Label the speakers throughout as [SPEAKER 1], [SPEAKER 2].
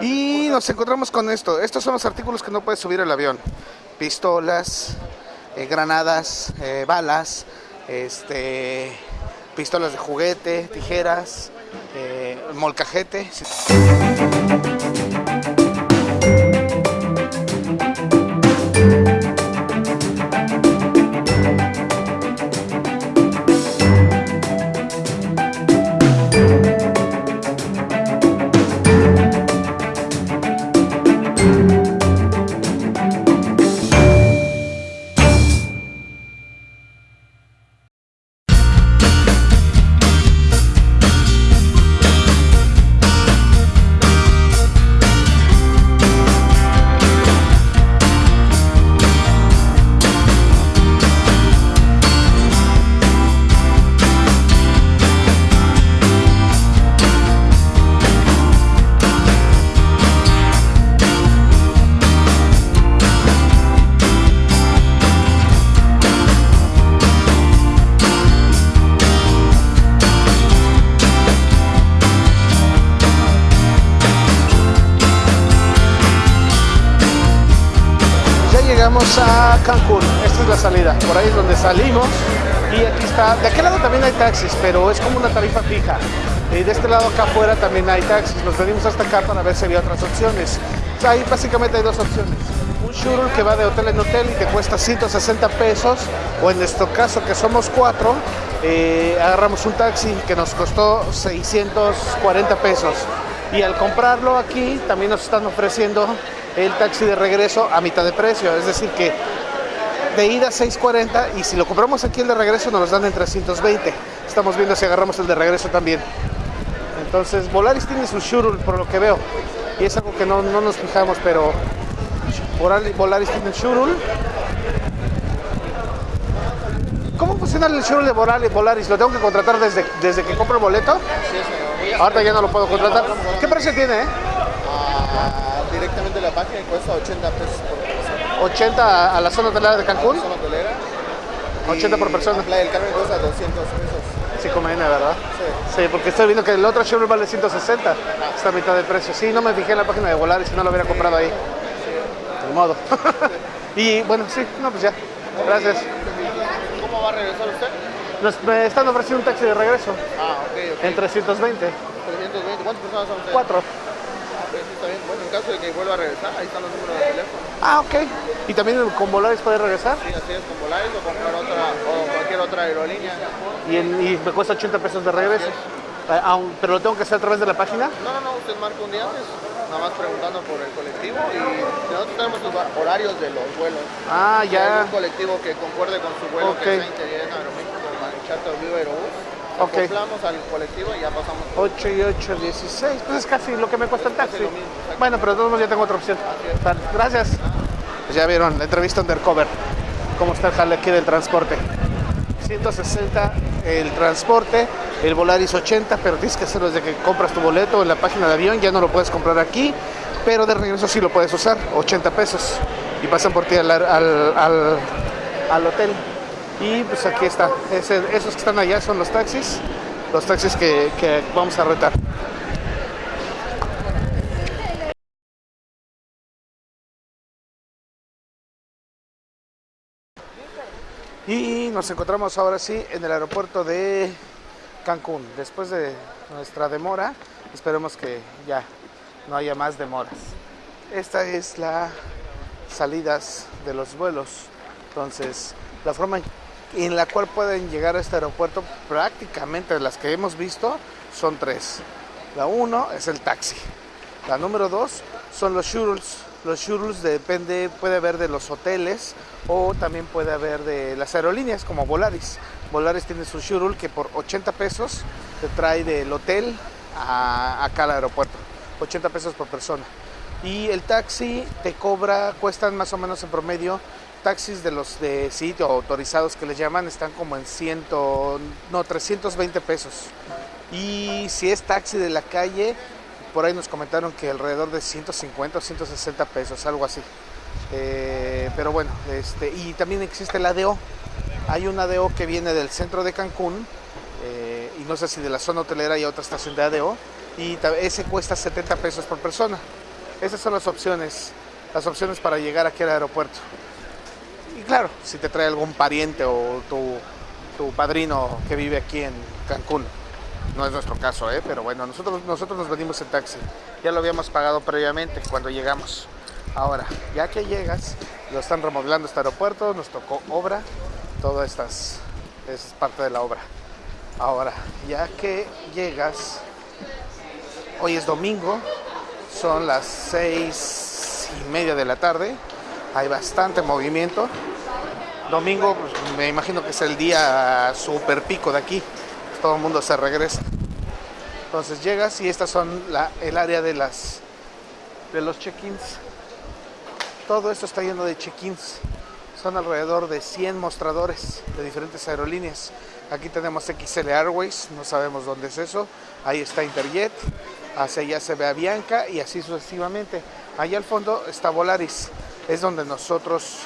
[SPEAKER 1] Y nos encontramos con esto. Estos son los artículos que no puedes subir al avión. Pistolas, eh, granadas, eh, balas, este, pistolas de juguete, tijeras, eh, molcajete. Llegamos a Cancún, esta es la salida, por ahí es donde salimos y aquí está, de aquel lado también hay taxis, pero es como una tarifa fija. Y de este lado acá afuera también hay taxis, nos venimos hasta acá para ver si había otras opciones. O ahí básicamente hay dos opciones. Un shuttle que va de hotel en hotel y te cuesta 160 pesos, o en nuestro caso que somos cuatro, eh, agarramos un taxi que nos costó 640 pesos. Y al comprarlo aquí también nos están ofreciendo el taxi de regreso a mitad de precio, es decir que de ida 6.40 y si lo compramos aquí el de regreso nos los dan en 320. Estamos viendo si agarramos el de regreso también. Entonces Volaris tiene su shuttle por lo que veo y es algo que no, no nos fijamos, pero Volaris, tiene el shuttle. ¿Cómo funciona el shuttle de Volaris? Volaris? ¿Lo tengo que contratar desde, desde que compro el boleto? Ahorita ya no lo puedo contratar. ¿Qué precio tiene? eh?
[SPEAKER 2] Directamente la página y cuesta 80 pesos por persona.
[SPEAKER 1] 80 a la zona hotelera de Cancún.
[SPEAKER 2] Zona hotelera.
[SPEAKER 1] 80 por persona.
[SPEAKER 2] La Playa del Carmen cuesta 200 pesos.
[SPEAKER 1] Sí, conviene, ¿verdad?
[SPEAKER 2] Sí.
[SPEAKER 1] Sí, porque estoy viendo que el otro Chevrolet vale 160. Está a mitad de precio. Sí, no me fijé en la página de Volaris, si no lo hubiera comprado ahí. De modo. y bueno, sí, no, pues ya. Gracias.
[SPEAKER 2] ¿Cómo va a regresar usted?
[SPEAKER 1] Nos, me están ofreciendo un taxi de regreso
[SPEAKER 2] Ah, ok, ok.
[SPEAKER 1] en 320.
[SPEAKER 2] 320. ¿Cuántas personas son ustedes?
[SPEAKER 1] Cuatro.
[SPEAKER 2] Ah, sí, está bien. Bueno, en caso de que vuelva a regresar, ahí están los números de teléfono.
[SPEAKER 1] Ah, ok. ¿Y también con Volaris puede regresar?
[SPEAKER 2] Sí, así es, con Volaris o comprar otra, o cualquier otra aerolínea.
[SPEAKER 1] Y, en- y me cuesta 80 pesos de regreso. Ah, aun- pero lo tengo que hacer a través de la página.
[SPEAKER 2] No, no, no, usted marca un día antes, nada más preguntando por el colectivo y nosotros tenemos los horarios de los vuelos.
[SPEAKER 1] Ah, ya.
[SPEAKER 2] un colectivo que concuerde con su vuelo
[SPEAKER 1] Ok.
[SPEAKER 2] que sea interés en Aeroméxico, Manuchato, Viva Aerobús,
[SPEAKER 1] Ok.
[SPEAKER 2] acoplamos al colectivo y ya pasamos.
[SPEAKER 1] 8 y 8, 16. Pues es casi lo que me cuesta el taxi.
[SPEAKER 2] mismo.
[SPEAKER 1] Bueno, pero de todos modos ya tengo otra opción. Vale, Gracias. Pues ya vieron la entrevista undercover. Cómo está el jale aquí del transporte. 160 el transporte, el Volaris 80, pero tienes que hacerlo desde que compras tu boleto en la página de avión, ya no lo puedes comprar aquí, pero de regreso sí lo puedes usar, 80 pesos. Y pasan por ti al, al, al- al hotel. Y pues aquí está, Ese- esos que están allá son los taxis, los taxis que, vamos a retar. Y nos encontramos ahora sí en el aeropuerto de Cancún. Después de nuestra demora, esperemos que ya no haya más demoras. Esta es la salidas de los vuelos. Entonces, la forma la cual pueden llegar a este aeropuerto, prácticamente las que hemos visto, son tres. La uno es el taxi. La número dos son los shuttles. Los shuttles depende, puede haber de los hoteles o también puede haber de las aerolíneas como Volaris. Volaris tiene su shuttle que por 80 pesos te trae del hotel a, acá al aeropuerto. 80 pesos por persona. Y el taxi te cobra, cuestan más o menos en promedio, taxis de los de sitio autorizados que les llaman, están como en 100, no, 320 pesos. Y si es taxi de la calle, por ahí nos comentaron que alrededor de 150 o 160 pesos, algo así. Eh, pero bueno, este, y también existe el ADO. Hay un ADO que viene del centro de Cancún, eh, y no sé si de la zona hotelera hay otra estación de ADO, y ese cuesta 70 pesos por persona. Esas son las opciones, las opciones para llegar aquí al aeropuerto. Claro, si te trae algún pariente o tu, tu padrino que vive aquí en Cancún. No es nuestro caso, ¿eh? pero bueno, nosotros, nosotros nos venimos en taxi. Ya lo habíamos pagado previamente cuando llegamos. Ahora, ya que llegas, lo están remodelando este aeropuerto, nos tocó obra, todo estas es parte de la obra. Ahora, ya que llegas, hoy es domingo, son las seis y media de la tarde, hay bastante movimiento. Domingo, pues, me imagino que es el día super pico de aquí, todo el mundo se regresa. Entonces llegas y estas son el área de las de los check-ins. Todo esto está lleno de check-ins. Son alrededor de 100 mostradores de diferentes aerolíneas. Aquí tenemos XL Airways, no sabemos dónde es eso. Ahí está Interjet, hacia allá se ve a Bianca y así sucesivamente. Allá al fondo está Volaris, es donde nosotros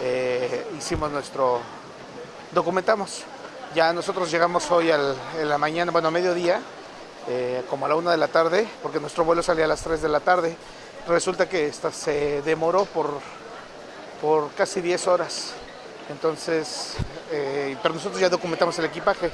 [SPEAKER 1] eh, hicimos nuestro, documentamos. Ya nosotros llegamos hoy en la mañana, bueno, a mediodía, eh, como a la una de la tarde, porque nuestro vuelo salía a las 3 de la tarde. Resulta que esta se demoró por, por casi 10 horas. Entonces, eh, pero nosotros ya documentamos el equipaje.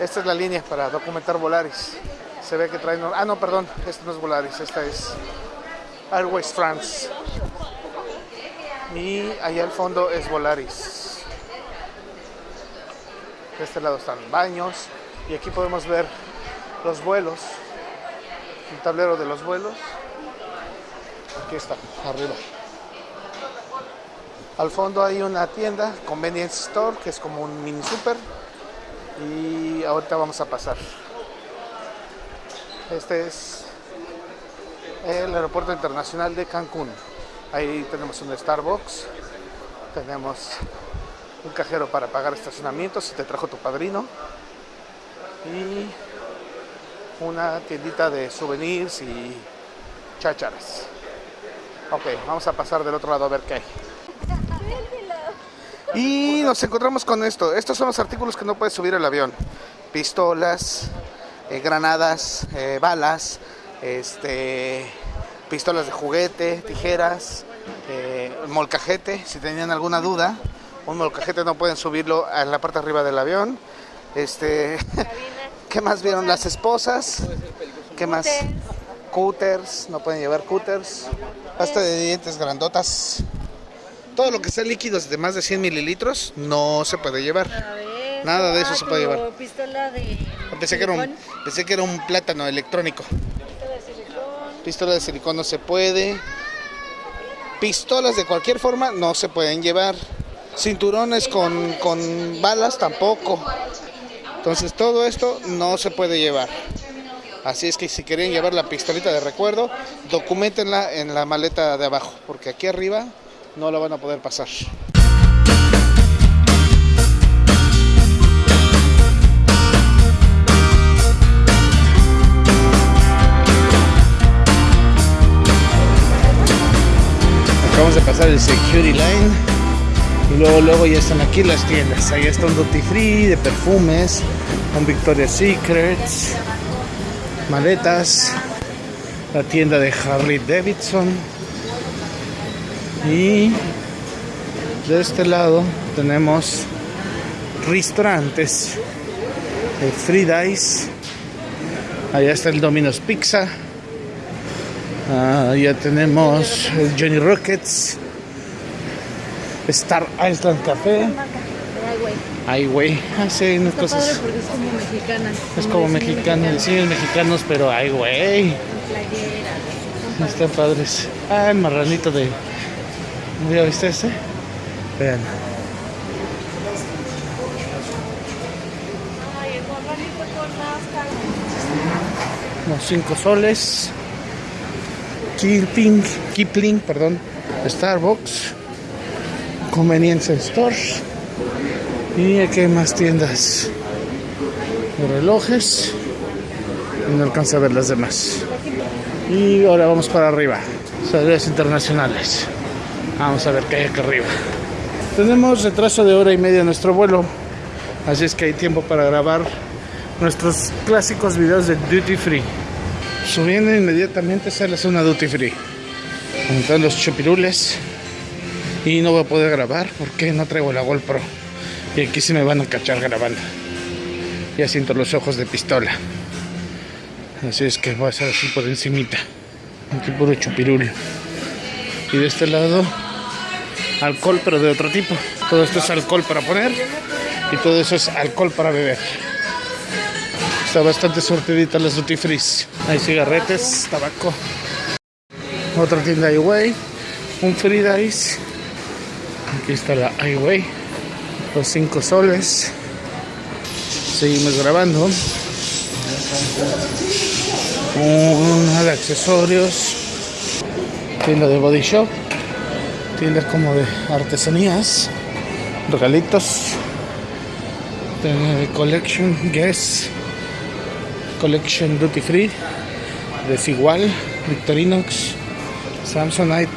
[SPEAKER 1] Esta es la línea para documentar Volaris. Se ve que traen... Ah, no, perdón, esta no es Volaris, esta es Airways France. Y allá al fondo es Volaris. De este lado están baños y aquí podemos ver los vuelos, el tablero de los vuelos. Aquí está, arriba. Al fondo hay una tienda, Convenience Store, que es como un mini super. Y ahorita vamos a pasar. Este es el aeropuerto internacional de Cancún. Ahí tenemos un Starbucks, tenemos un cajero para pagar estacionamiento si te trajo tu padrino y una tiendita de souvenirs y chácharas. Ok, vamos a pasar del otro lado a ver qué hay. Y nos encontramos con esto. Estos son los artículos que no puedes subir al avión. Pistolas, eh, granadas, eh, balas, este, pistolas de juguete, tijeras, eh, molcajete, si tenían alguna duda. Un molcajete no pueden subirlo a la parte arriba del avión. Este, ¿Qué más vieron? Las esposas. ¿Qué más? Cooters, no pueden llevar cooters. Pasta de dientes grandotas todo lo que sea líquidos de más de 100 mililitros no se puede llevar. Nada de eso se puede llevar.
[SPEAKER 3] Pistola de
[SPEAKER 1] pensé que, era un, pensé que era un plátano electrónico.
[SPEAKER 3] Pistola de silicón.
[SPEAKER 1] No se puede. Pistolas de cualquier forma no se pueden llevar. Cinturones con, con balas tampoco. Entonces todo esto no se puede llevar. Así es que si quieren llevar la pistolita de recuerdo, documentenla en la maleta de abajo, porque aquí arriba no lo van a poder pasar. Acabamos de pasar el security line y luego, luego ya están aquí las tiendas. Ahí está un duty free de perfumes, un Victoria's Secrets, maletas, la tienda de Harley Davidson y de este lado tenemos restaurantes de Free Dice. Allá está el Domino's Pizza. Ah, ya tenemos el Johnny Rockets. Star Island Café. Ay, güey. Ah, sí, unas
[SPEAKER 3] Está
[SPEAKER 1] cosas.
[SPEAKER 3] padre porque es como mexicana.
[SPEAKER 1] Es como mexicano, decimos mexicanos, pero ay, güey. Están padres. Ah, el marranito de. ¿Ya viste este? Vean. Unos 5 soles. Kipling, Kipling, perdón. Starbucks. Convenience Stores. Y aquí hay más tiendas de relojes. Y no alcanza a ver las demás. Y ahora vamos para arriba. Salidas internacionales. Vamos a ver qué hay acá arriba. Tenemos retraso de hora y media en nuestro vuelo. Así es que hay tiempo para grabar nuestros clásicos videos de Duty Free. Subiendo inmediatamente sale a una duty free. Están los chupirules. Y no voy a poder grabar porque no traigo la GoPro. Y aquí se me van a cachar grabando. Ya siento los ojos de pistola. Así es que voy a hacer así por encimita. Aquí puro chupirul. Y de este lado, alcohol pero de otro tipo. Todo esto es alcohol para poner. Y todo eso es alcohol para beber. Está bastante sortidita las duty. Hay cigarretes, tabaco. Otra tienda Highway. Un free dice. Aquí está la Highway. Los 5 soles. Seguimos grabando. Una de accesorios. Tienda de body shop. Tiendas como de artesanías. Regalitos. De collection Guess. Collection Duty Free. Desigual. Victorinox. Samsonite.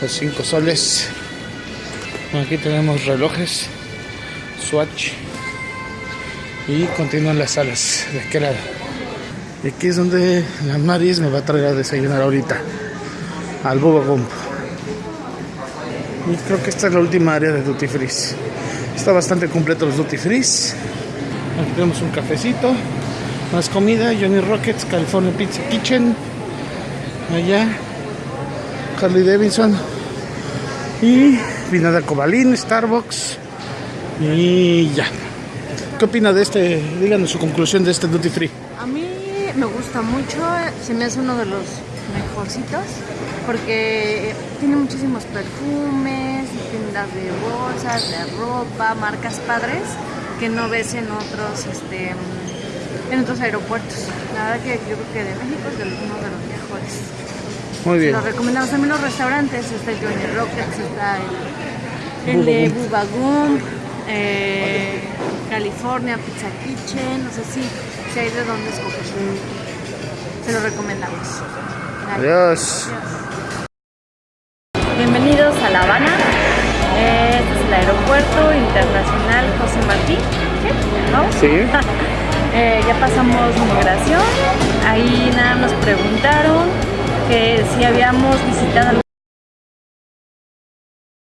[SPEAKER 1] Los 5 soles. Aquí tenemos relojes. Swatch. Y continúan las salas de aquel lado. Y aquí es donde la Maris me va a traer a desayunar ahorita. Al Bubba Gump. Y creo que esta es la última área de Duty Free. Está bastante completo los Duty Free. Aquí tenemos un cafecito. Más comida. Johnny Rockets, California Pizza Kitchen. Allá. Harley Davidson. Y Vinada Cobalín, Starbucks. Y ya. ¿Qué opina de este? Díganos su conclusión de este Duty Free.
[SPEAKER 3] A mí me gusta mucho, se me hace uno de los mejorcitos porque tiene muchísimos perfumes, tiendas de bolsas, de ropa, marcas padres que no ves en otros, este, en otros aeropuertos. La verdad que yo creo que de México es de los- uno de los mejores.
[SPEAKER 1] Muy bien.
[SPEAKER 3] Lo recomendamos también los restaurantes, está el Johnny Rockets, está el, el de Bubba Gump, eh, California Pizza Kitchen, no sé si, si hay de dónde escoger. Se lo recomendamos.
[SPEAKER 1] Adiós.
[SPEAKER 3] Bienvenidos a La Habana. Eh, Este es el aeropuerto internacional José Martí. ¿No?
[SPEAKER 1] Sí.
[SPEAKER 3] Eh, ya pasamos migración. Ahí nada nos preguntaron que si habíamos visitado